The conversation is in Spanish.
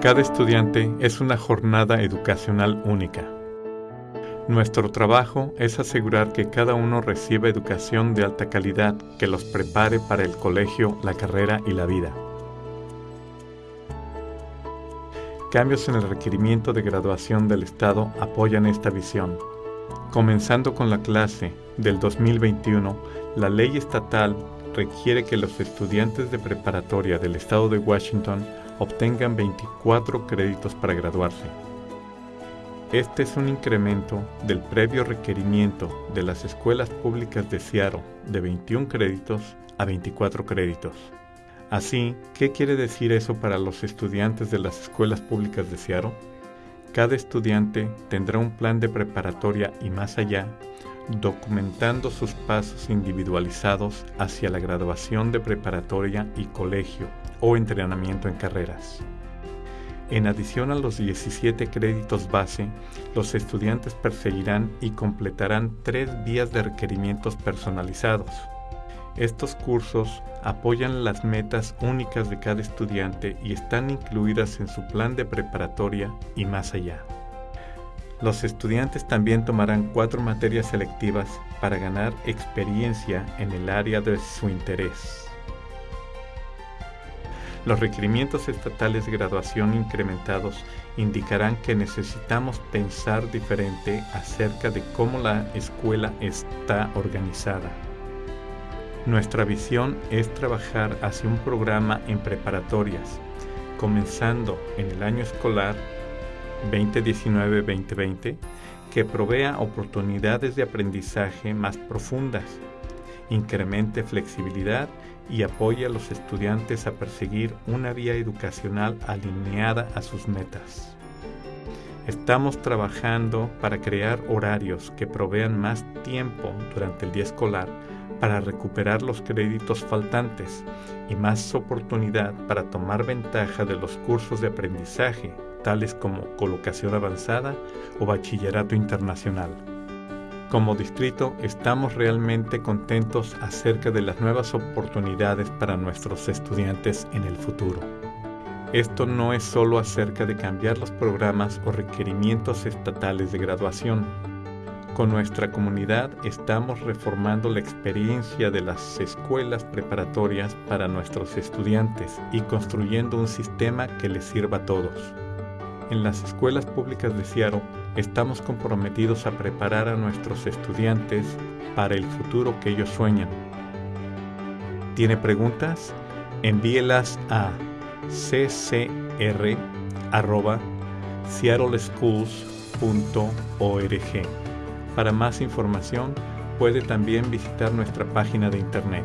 Cada estudiante es una jornada educacional única. Nuestro trabajo es asegurar que cada uno reciba educación de alta calidad que los prepare para el colegio, la carrera y la vida. Cambios en el requerimiento de graduación del Estado apoyan esta visión. Comenzando con la clase del 2021, la ley estatal requiere que los estudiantes de preparatoria del Estado de Washington obtengan 24 créditos para graduarse. Este es un incremento del previo requerimiento de las escuelas públicas de Seattle de 21 créditos a 24 créditos. Así, ¿qué quiere decir eso para los estudiantes de las escuelas públicas de Seattle? Cada estudiante tendrá un plan de preparatoria y más allá, documentando sus pasos individualizados hacia la graduación de preparatoria y colegio o entrenamiento en carreras. En adición a los 17 créditos base, los estudiantes perseguirán y completarán tres vías de requerimientos personalizados. Estos cursos apoyan las metas únicas de cada estudiante y están incluidas en su plan de preparatoria y más allá. Los estudiantes también tomarán cuatro materias selectivas para ganar experiencia en el área de su interés. Los requerimientos estatales de graduación incrementados indicarán que necesitamos pensar diferente acerca de cómo la escuela está organizada. Nuestra visión es trabajar hacia un programa en preparatorias, comenzando en el año escolar 2019-2020, que provea oportunidades de aprendizaje más profundas, incremente flexibilidad y apoya a los estudiantes a perseguir una vía educacional alineada a sus metas. Estamos trabajando para crear horarios que provean más tiempo durante el día escolar para recuperar los créditos faltantes y más oportunidad para tomar ventaja de los cursos de aprendizaje, como colocación avanzada o bachillerato internacional. Como distrito estamos realmente contentos acerca de las nuevas oportunidades para nuestros estudiantes en el futuro. Esto no es solo acerca de cambiar los programas o requerimientos estatales de graduación. Con nuestra comunidad estamos reformando la experiencia de las escuelas preparatorias para nuestros estudiantes y construyendo un sistema que les sirva a todos. En las escuelas públicas de Seattle estamos comprometidos a preparar a nuestros estudiantes para el futuro que ellos sueñan. ¿Tiene preguntas? Envíelas a ccr.seattleschools.org. Para más información, puede también visitar nuestra página de internet